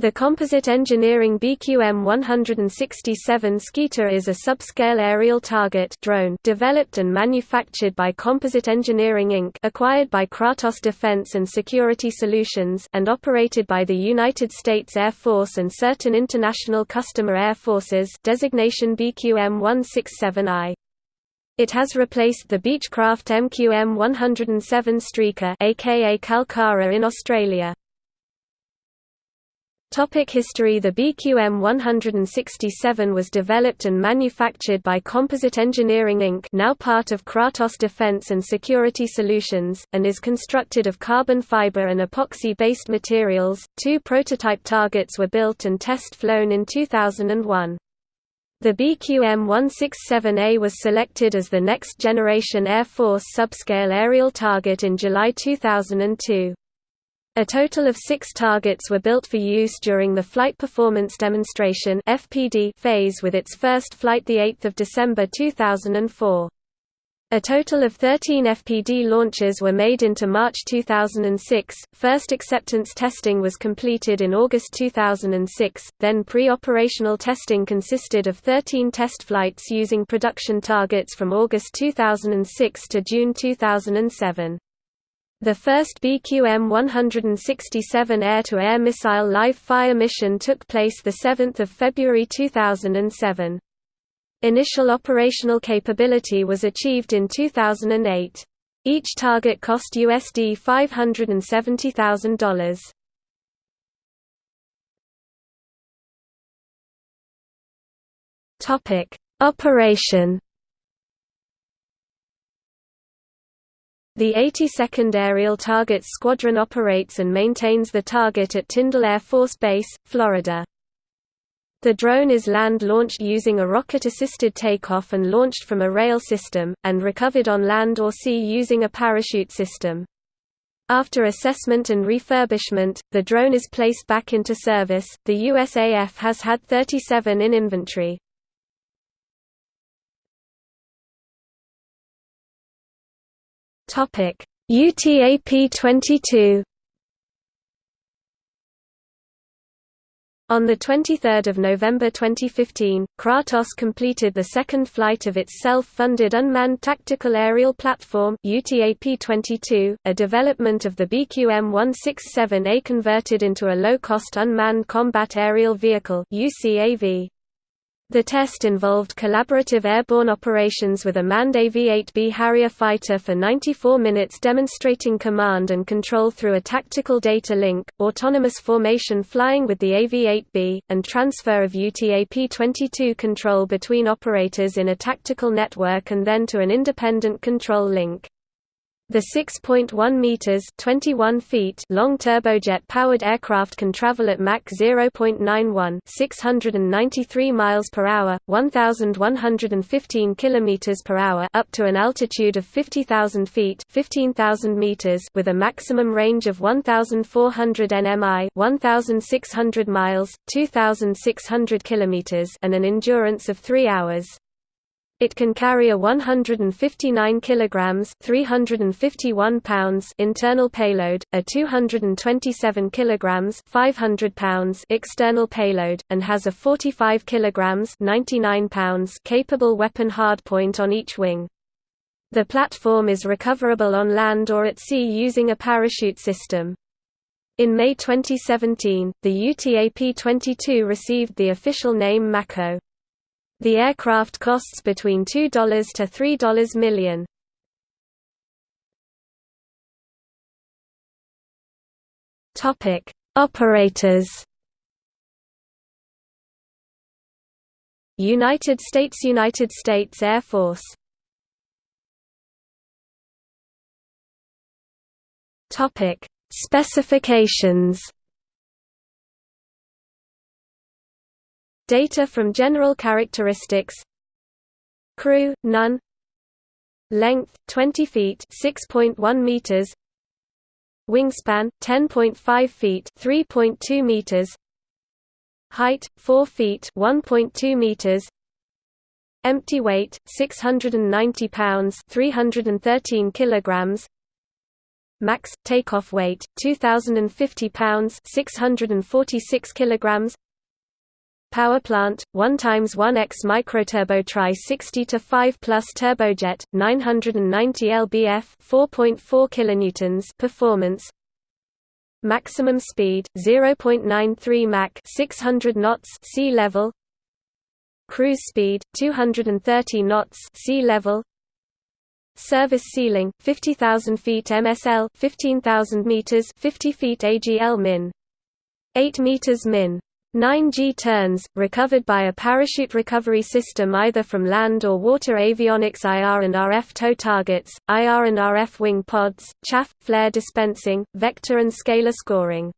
The Composite Engineering BQM-167 Skeeter is a subscale aerial target drone developed and manufactured by Composite Engineering Inc. acquired by Kratos Defense and Security Solutions and operated by the United States Air Force and certain international customer air forces designation BQM-167I. It has replaced the Beechcraft MQM-107 Streaker aka Kalkara in Australia. Topic history The BQM-167 was developed and manufactured by Composite Engineering Inc. now part of Kratos Defense and Security Solutions, and is constructed of carbon fiber and epoxy-based materials. Two prototype targets were built and test-flown in 2001. The BQM-167A was selected as the next-generation Air Force subscale aerial target in July 2002. A total of six targets were built for use during the Flight Performance Demonstration phase with its first flight 8 December 2004. A total of 13 FPD launches were made into March 2006. First acceptance testing was completed in August 2006, then pre-operational testing consisted of 13 test flights using production targets from August 2006 to June 2007. The first BQM-167 air-to-air missile live-fire mission took place 7 February 2007. Initial operational capability was achieved in 2008. Each target cost USD $570,000. Topic: Operation The 82nd Aerial Targets Squadron operates and maintains the target at Tyndall Air Force Base, Florida. The drone is land-launched using a rocket-assisted takeoff and launched from a rail system, and recovered on land or sea using a parachute system. After assessment and refurbishment, the drone is placed back into service. The USAF has had 37 in inventory. Topic: UTAP-22 On 23 November 2015, Kratos completed the second flight of its self-funded Unmanned Tactical Aerial Platform UTAP-22, a development of the BQM-167A converted into a low-cost unmanned combat aerial vehicle UCAV. The test involved collaborative airborne operations with a manned AV-8B Harrier fighter for 94 minutes demonstrating command and control through a tactical data link, autonomous formation flying with the AV-8B, and transfer of UTAP-22 control between operators in a tactical network and then to an independent control link. The 6.1 meters (21 feet) long turbojet-powered aircraft can travel at Mach 0.91, 693 miles per hour, 1115 kilometers per hour, up to an altitude of 50,000 feet (15,000 meters) with a maximum range of 1400 nmi, 1600 miles, 2600 kilometers, and an endurance of 3 hours. It can carry a 159 kilograms (351 pounds) internal payload, a 227 kilograms (500 pounds) external payload, and has a 45 kilograms (99 pounds) capable weapon hardpoint on each wing. The platform is recoverable on land or at sea using a parachute system. In May 2017, the UTAP-22 received the official name Mako. The aircraft costs between $2 to $3 million. Topic: Operators. United States United States Air Force. Topic: Specifications. Data from general characteristics. Crew, none. Length, 20 feet 6.1 meters. Wingspan, 10.5 feet 3.2 meters. Height, 4 feet 1.2 meters. Empty weight, 690 pounds 313 kilograms. Max takeoff weight 2050 pounds 646 kilograms Power plant 1 times 1x microturbo tri 60 to 5 plus turbojet 990 lbf 4.4 kilonewtons performance. Maximum speed 0.93 Mach 600 knots sea level. Cruise speed 230 knots sea level. Service ceiling 50,000 feet MSL 15,000 meters 50 feet AGL min. 8 meters min 9G turns, recovered by a parachute recovery system either from land or water avionics IR and RF tow targets, IR and RF wing pods, chaff, flare dispensing, vector and scalar scoring